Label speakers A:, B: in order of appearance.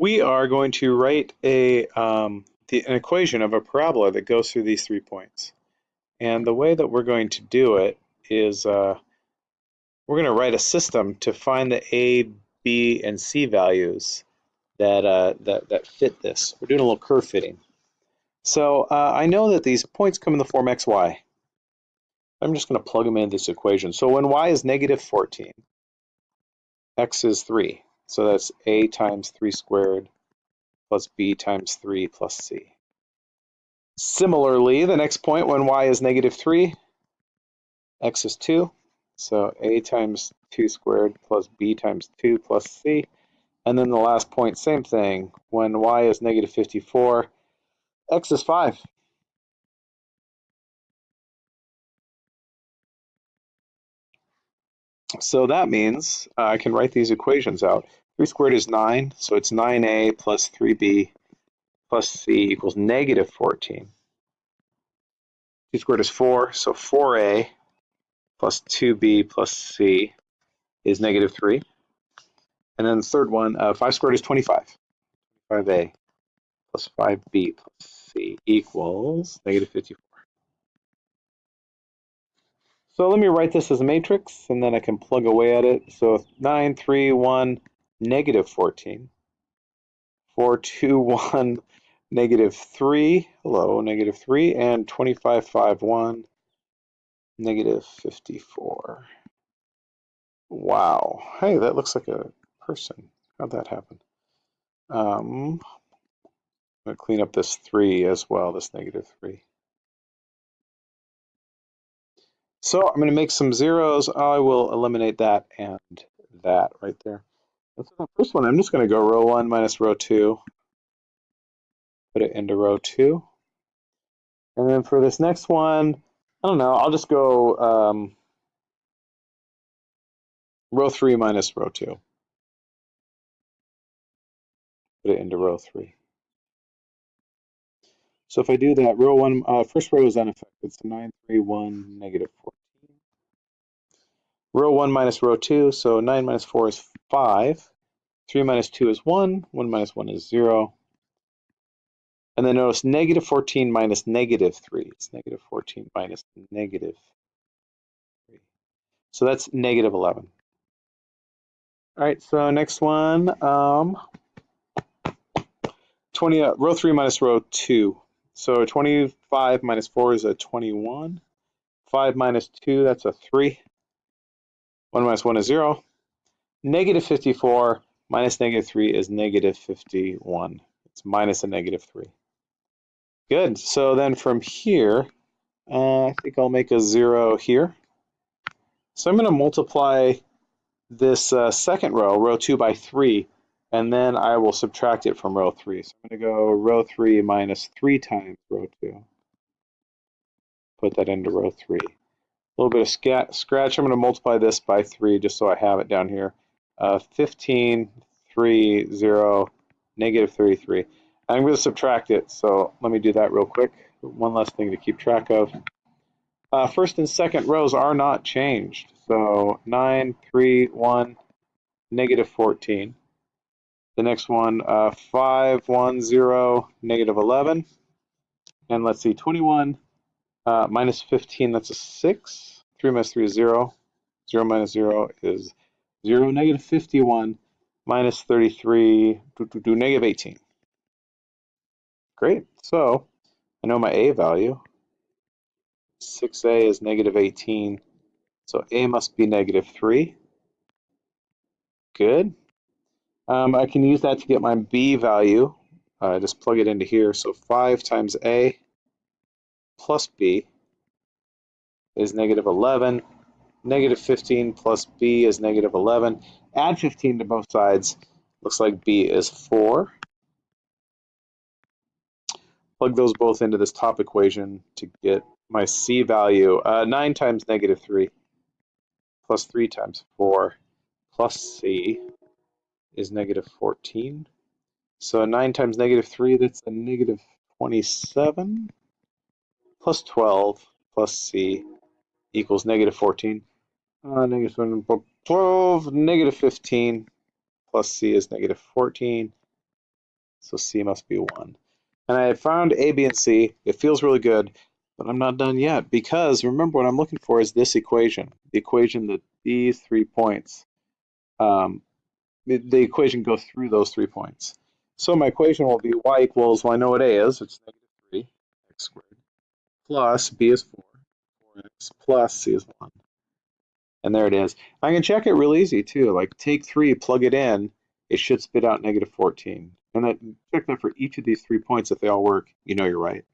A: we are going to write a um, the, an equation of a parabola that goes through these three points. And the way that we're going to do it is uh, we're going to write a system to find the A, B, and C values that, uh, that, that fit this. We're doing a little curve fitting. So uh, I know that these points come in the form x, y. I'm just going to plug them into this equation. So when y is negative 14, x is 3. So that's a times 3 squared plus b times 3 plus c. Similarly, the next point when y is negative 3, x is 2. So a times 2 squared plus b times 2 plus c. And then the last point, same thing. When y is negative 54, x is 5. So that means uh, I can write these equations out. 3 squared is 9, so it's 9a plus 3b plus c equals negative 14. 2 squared is 4, so 4a plus 2b plus c is negative 3. And then the third one, uh, 5 squared is 25. 5a plus 5b plus c equals negative 54. So let me write this as a matrix, and then I can plug away at it. So 9, 3, 1, negative 14. 4, 2, 1, negative 3. Hello, negative 3. And 25, 5, 1, negative 54. Wow. Hey, that looks like a person. How'd that happen? Um, I'm going to clean up this 3 as well, this negative 3. So I'm going to make some zeros. I will eliminate that and that right there. The first one. I'm just going to go row 1 minus row 2. Put it into row 2. And then for this next one, I don't know, I'll just go um, row 3 minus row 2. Put it into row 3. So if I do that, row one, uh, first row is unaffected, so 9, 3, 1, negative 14. Row 1 minus row 2, so 9 minus 4 is 5. 3 minus 2 is 1, 1 minus 1 is 0. And then notice negative 14 minus negative 3. It's negative 14 minus negative 3. So that's negative 11. All right, so next one, um, 20, uh, row 3 minus row 2. So 25 minus 4 is a 21. 5 minus 2, that's a 3. 1 minus 1 is 0. Negative 54 minus negative 3 is negative 51. It's minus a negative 3. Good. So then from here, uh, I think I'll make a 0 here. So I'm going to multiply this uh, second row, row 2, by 3 and then I will subtract it from row 3. So I'm going to go row 3 minus 3 times row 2. Put that into row 3. A little bit of scratch. I'm going to multiply this by 3 just so I have it down here. Uh, 15, 3, 0, negative 33. I'm going to subtract it, so let me do that real quick. One last thing to keep track of. Uh, first and second rows are not changed. So 9, 3, 1, negative 14. The next one, uh, 5, 1, 0, negative 11. And let's see, 21 uh, minus 15, that's a 6. 3 minus 3 is 0. 0 minus 0 is 0. Negative 51 minus 33, do, do, do, negative 18. Great. So I know my A value. 6A is negative 18. So A must be negative 3. Good. Um, I can use that to get my B value. Uh, just plug it into here. So 5 times A plus B is negative 11. Negative 15 plus B is negative 11. Add 15 to both sides. Looks like B is 4. Plug those both into this top equation to get my C value. Uh, 9 times negative 3 plus 3 times 4 plus C is negative 14. So 9 times negative 3, that's a negative 27 plus 12 plus c equals negative 14. Uh, negative 12, negative 15 plus c is negative 14. So C must be 1. And I found A, B, and C. It feels really good, but I'm not done yet because remember what I'm looking for is this equation, the equation that these three points, um, the equation goes through those three points. So my equation will be y equals, well I know what A is, it's negative 3 x squared, plus B is 4, 4x, plus C is 1. And there it is. I can check it real easy too, like take 3, plug it in, it should spit out negative 14. And that, check that for each of these three points, if they all work, you know you're right.